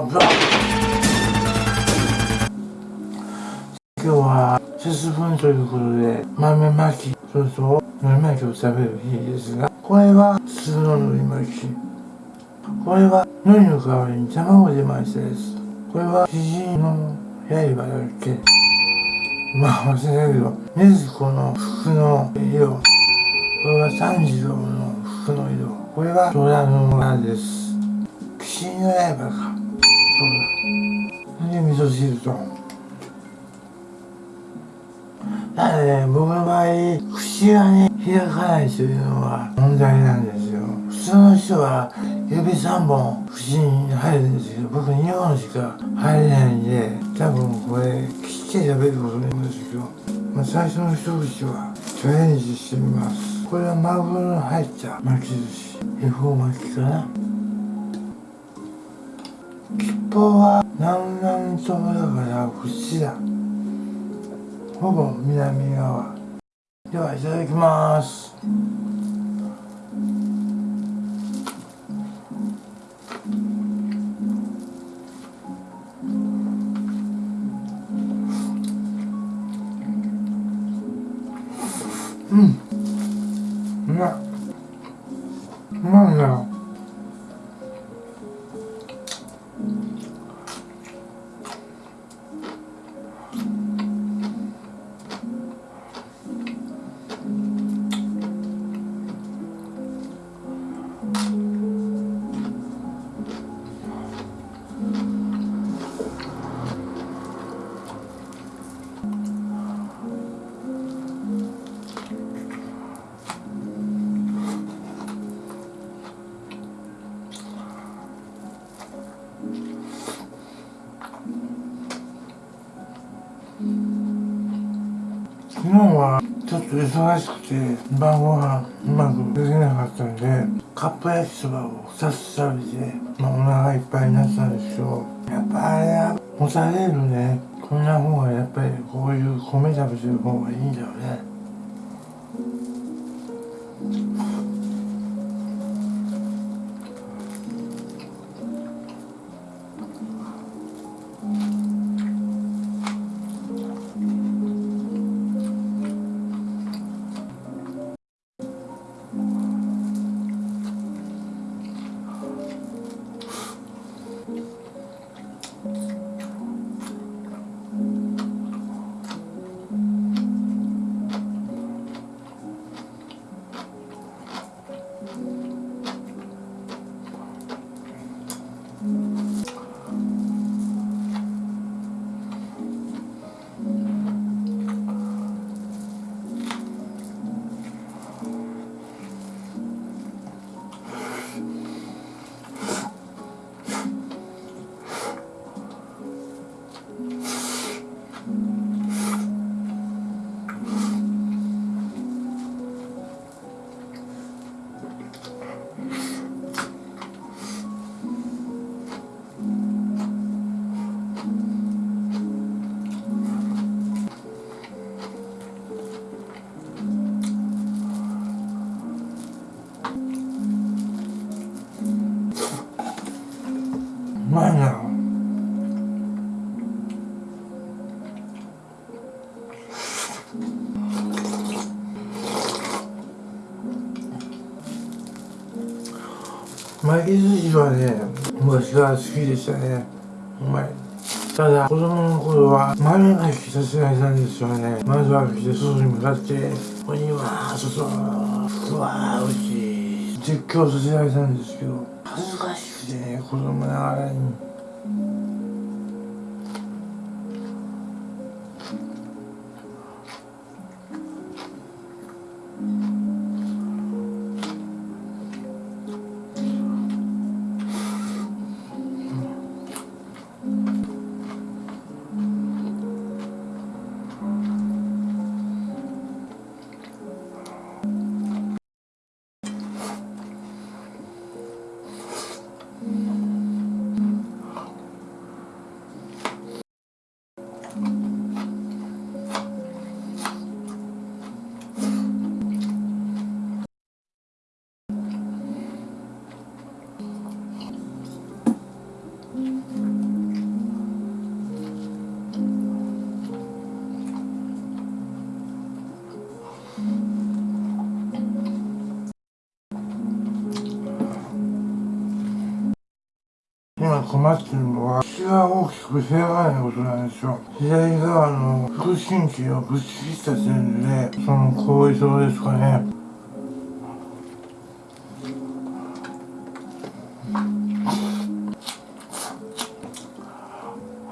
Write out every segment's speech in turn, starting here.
今日は節分ということで豆まきそれと海苔巻きを食べる日ですがこれは普通の海苔巻き。これは海苔の代わりに卵で巻いたやつこれは肘の刃だっけまあ忘れたけど禰豆子の服の色。これは三次郎の服の色。これは虎の村です。騎士の刃かそうだそれで味噌汁とただね僕の場合口がね開かないというのは問題なんですよ。普通の人は指3本口に入るんですけど僕2本しか入れないんで多分これ切って食べることになるんですけど、まあ、最初の一口はチャレンジしてみます。これはマグロの入った巻き寿司。恵方巻きかな。吉報は南南東だからこっちだ。ほぼ南側。ではいただきます。うん。うまいうまいな昨忙しくて晩ご飯うまくできなかったんでカップ焼きそばを2つ食べて、まあ、お腹いっぱいになったんですけどやっぱあれはもたれるね。こんな方がやっぱりこういう米食べてる方がいいんだよね。まいな。巻き寿司はね昔から好きでしたね。うまい。ただ子供の頃は豆まきさせられたんですよね。まずは来て外に向かって「ここには外ふわーおいしい」絶叫させられたんですけど。恥ずかしくてね子供ながらに。困ってるのは血が大きく開かないことなんですよ左側の腹心筋をぶち切った線でその後遺症ですかね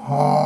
はあ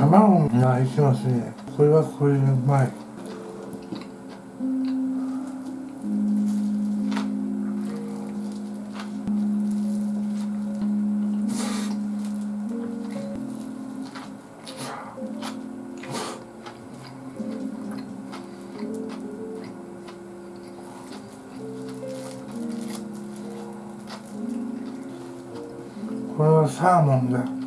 卵がいきますねこれはこれでうまい。これはサーモンだ。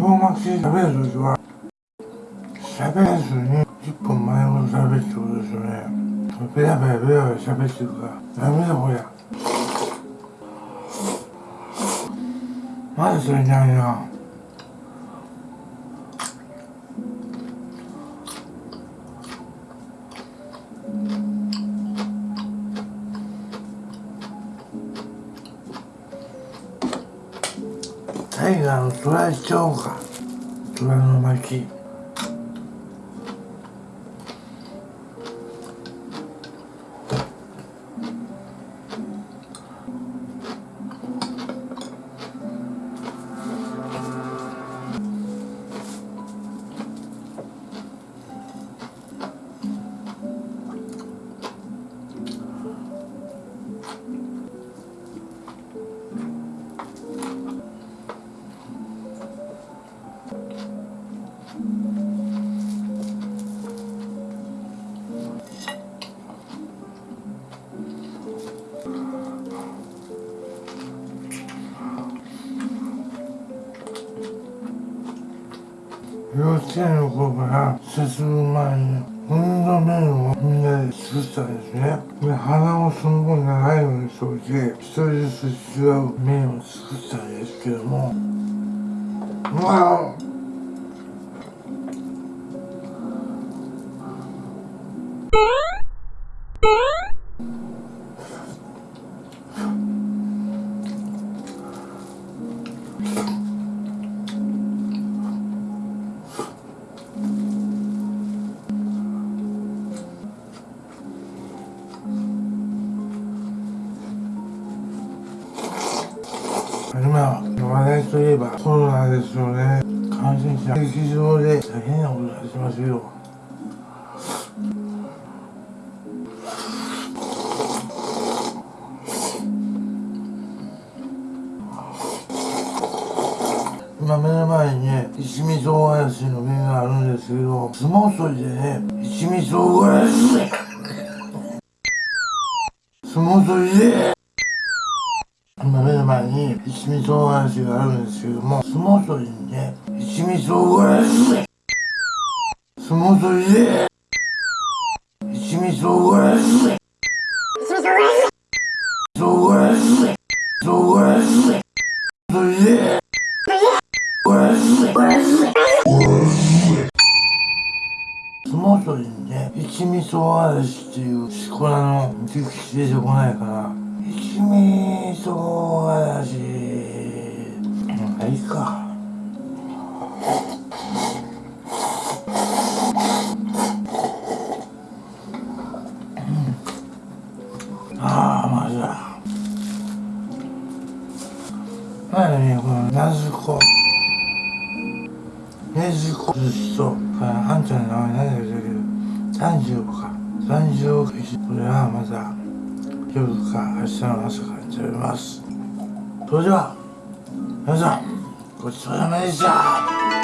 小学生食べるときは喋らずに一本前を食べってことですよね。ペラペラペラペラ喋ってるから。ダメだこりゃ。まだそれないな。タイガーのトライちゃおうかトラの巻。幼稚園の頃から進む前に運動面をみんなで作ったんですね。で鼻をすんごい長いようにしておいて一人ずつ違う面を作ったんですけども。うわ話題といえばコロナですよね。感染者劇場で大変なことになってますよ。今目の前にね一味唐辛子の麺があるんですけど相撲取りでね一味唐辛子相撲取りで。前に一味唐辛子があるんですけども相撲取りにね一味唐辛子。で相撲取りで一味唐辛子。唐辛子唐辛子。で唐辛子。相撲取りにね一味唐辛子っていうしこらの熟知出てこないから。一味唐辛子うんいいか。ああまずだ前にこのなずこ。ねずこ寿司とあんちゃんの名前何だけど三十か。三十億石これはまた夜か明日の朝から食べます。それでは皆さんごちそうさまでした。